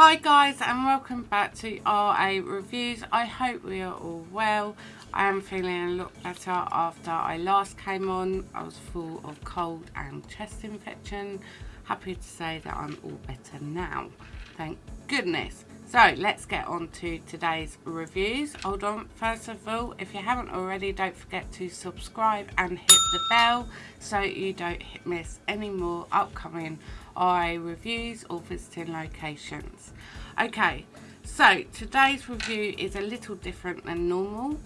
Hi guys and welcome back to RA Reviews. I hope we are all well. I am feeling a lot better after I last came on. I was full of cold and chest infection. Happy to say that I'm all better now. Thank goodness. So let's get on to today's reviews. Hold on, first of all, if you haven't already, don't forget to subscribe and hit the bell so you don't miss any more upcoming RA reviews or visiting locations. Okay, so today's review is a little different than normal.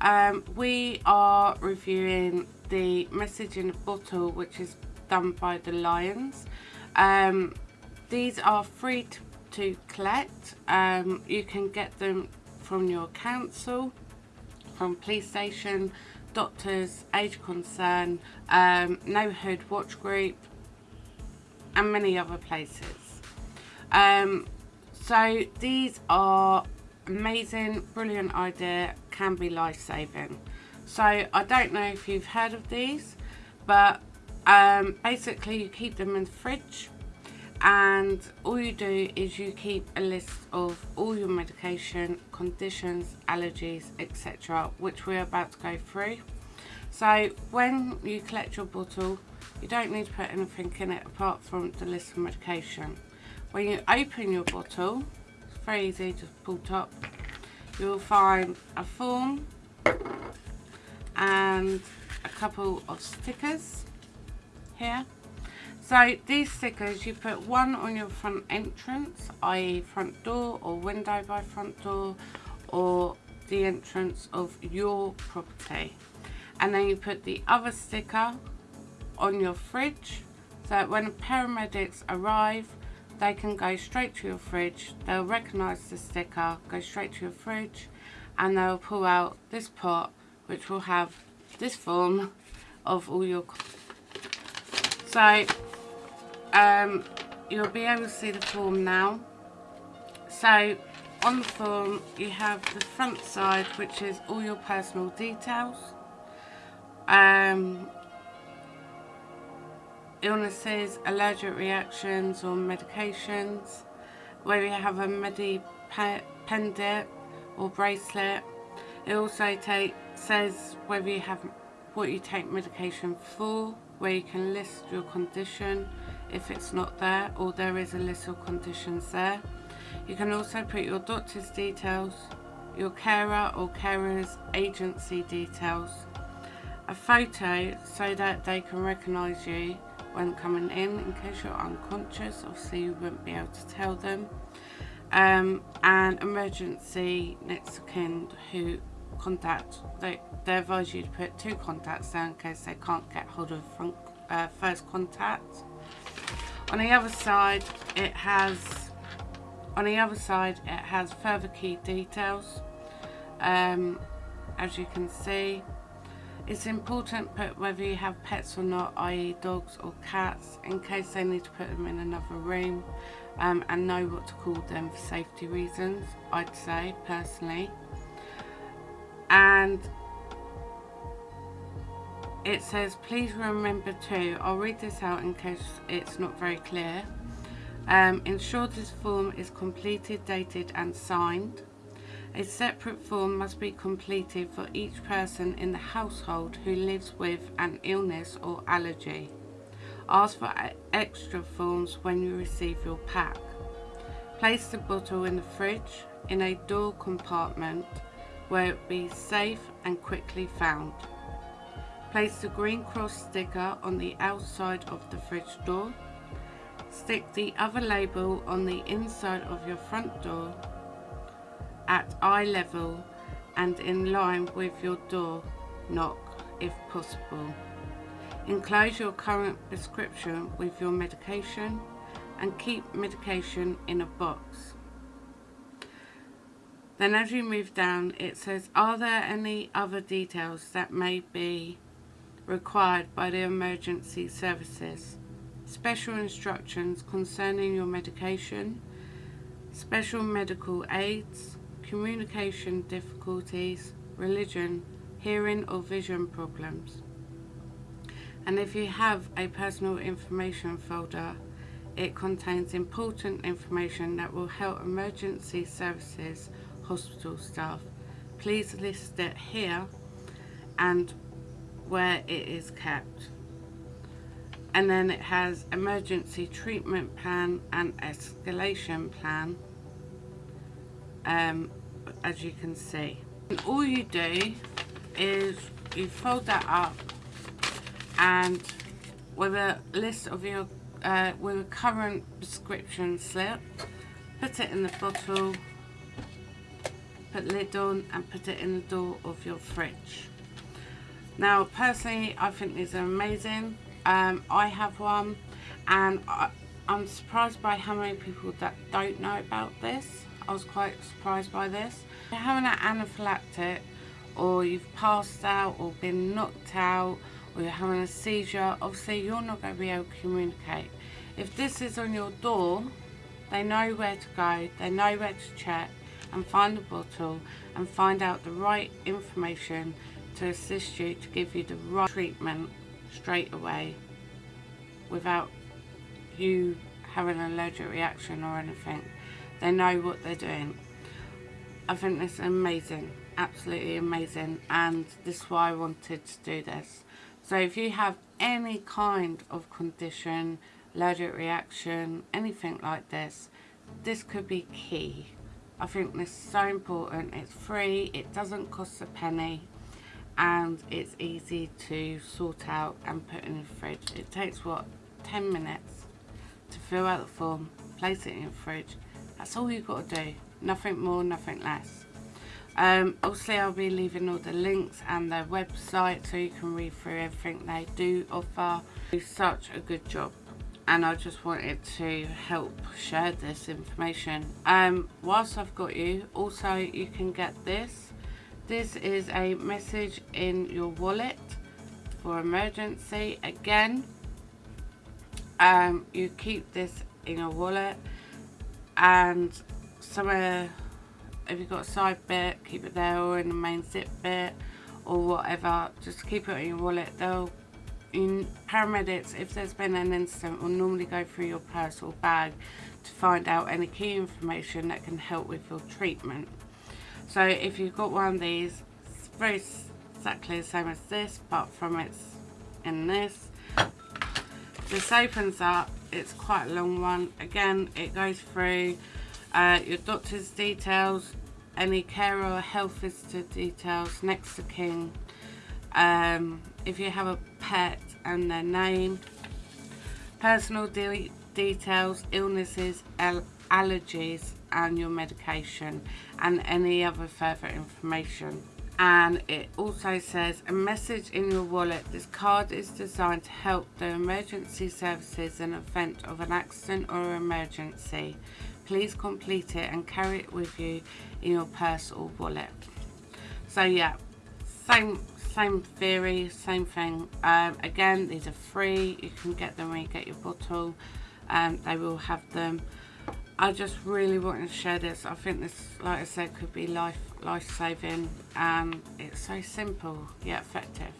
Um, we are reviewing the message in a bottle which is done by the Lions. Um, these are free to to collect. Um, you can get them from your council, from police station, doctors, age concern, um, neighbourhood watch group, and many other places. Um, so these are amazing, brilliant idea, can be life-saving. So I don't know if you've heard of these, but um, basically you keep them in the fridge and all you do is you keep a list of all your medication, conditions, allergies, etc. which we're about to go through. So when you collect your bottle, you don't need to put anything in it apart from the list of medication. When you open your bottle, it's very easy, just pull top, you'll find a form and a couple of stickers here so these stickers, you put one on your front entrance, i.e. front door or window by front door or the entrance of your property. And then you put the other sticker on your fridge so that when paramedics arrive, they can go straight to your fridge, they'll recognise the sticker, go straight to your fridge and they'll pull out this pot which will have this form of all your... So um, you'll be able to see the form now. So on the form you have the front side which is all your personal details. Um, illnesses, allergic reactions or medications, where you have a medi pendant or bracelet. It also take, says whether you have what you take medication for, where you can list your condition, if it's not there or there is a list of conditions there. You can also put your doctor's details, your carer or carer's agency details, a photo so that they can recognise you when coming in in case you're unconscious, obviously you wouldn't be able to tell them, um, and emergency next of kin who contact, they, they advise you to put two contacts there in case they can't get hold of front, uh, first contact. On the other side, it has on the other side it has further key details. Um, as you can see, it's important put whether you have pets or not, i.e. dogs or cats, in case they need to put them in another room um, and know what to call them for safety reasons, I'd say, personally. And it says please remember to I'll read this out in case it's not very clear um, ensure this form is completed dated and signed a separate form must be completed for each person in the household who lives with an illness or allergy. Ask for extra forms when you receive your pack. Place the bottle in the fridge in a door compartment where it will be safe and quickly found. Place the green cross sticker on the outside of the fridge door. Stick the other label on the inside of your front door at eye level and in line with your door knock if possible. Enclose your current prescription with your medication and keep medication in a box. Then as you move down it says are there any other details that may be required by the emergency services, special instructions concerning your medication, special medical aids, communication difficulties, religion, hearing or vision problems. And if you have a personal information folder, it contains important information that will help emergency services hospital staff. Please list it here and where it is kept. And then it has emergency treatment plan and escalation plan, um, as you can see. And all you do is you fold that up and with a list of your uh, with a current prescription slip put it in the bottle put lid on and put it in the door of your fridge. Now personally I think these are amazing. Um, I have one and I, I'm surprised by how many people that don't know about this I was quite surprised by this if you're having an anaphylactic or you've passed out or been knocked out or you're having a seizure, obviously you're not going to be able to communicate. If this is on your door, they know where to go, they know where to check and find the bottle and find out the right information to assist you to give you the right treatment straight away without you having an allergic reaction or anything. They know what they're doing. I think this is amazing, absolutely amazing and this is why I wanted to do this. So if you have any kind of condition, allergic reaction, anything like this, this could be key. I think this is so important. It's free, it doesn't cost a penny, and it's easy to sort out and put in the fridge. It takes, what, 10 minutes to fill out the form, place it in the fridge. That's all you've got to do. Nothing more, nothing less. Um, obviously I'll be leaving all the links and their website so you can read through everything they do offer. Do such a good job and I just wanted to help share this information. Um, whilst I've got you, also you can get this. This is a message in your wallet for emergency. Again, um, you keep this in your wallet and somewhere if you've got a side bit keep it there or in the main zip bit or whatever just keep it in your wallet. They'll in paramedics if there's been an incident will normally go through your purse or bag to find out any key information that can help with your treatment. So if you've got one of these it's very exactly the same as this but from it's in this this opens up it's quite a long one. Again it goes through uh, your doctor's details, any care or health visitor details, next to kin, um, if you have a pet and their name, personal de details, illnesses, allergies and your medication and any other further information and it also says a message in your wallet. This card is designed to help the emergency services in event of an accident or emergency. Please complete it and carry it with you in your purse or wallet. So yeah same same theory same thing. Um, again these are free. You can get them when you get your bottle. And um, they will have them I just really wanted to share this. I think this like I said could be life life-saving and it's so simple yet effective.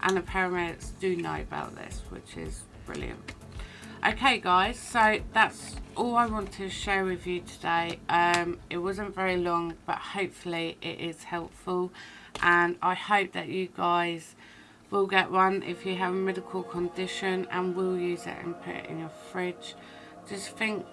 And the paramedics do know about this which is brilliant. Okay guys so that's all I want to share with you today. Um, it wasn't very long but hopefully it is helpful. And I hope that you guys will get one if you have a medical condition and will use it and put it in your fridge. Just think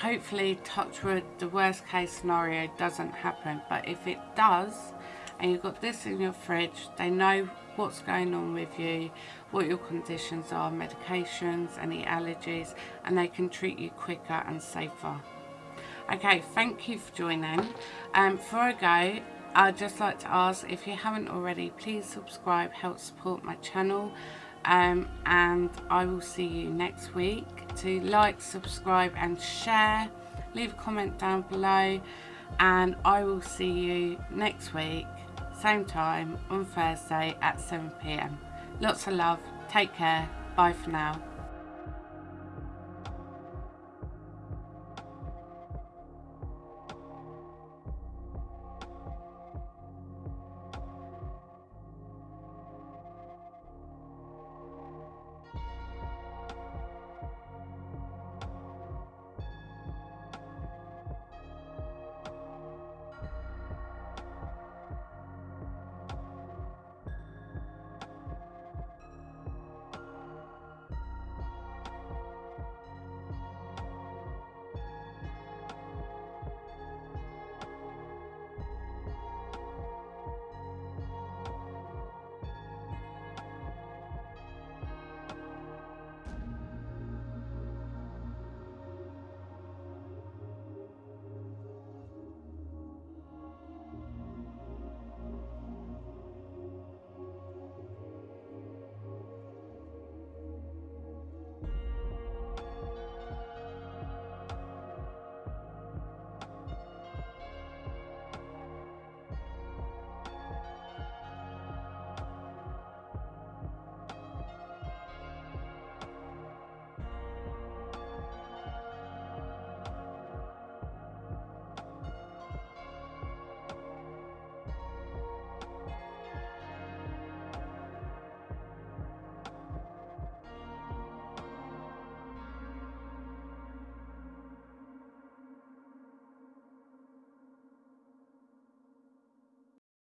hopefully touch wood the worst case scenario doesn't happen. But if it does and you've got this in your fridge they know what's going on with you what your conditions are medications any allergies and they can treat you quicker and safer. Okay thank you for joining. Um before i go i'd just like to ask if you haven't already please subscribe help support my channel um, and I will see you next week. To like subscribe and share. Leave a comment down below. And I will see you next week same time on Thursday at 7pm lots of love. Take care. Bye for now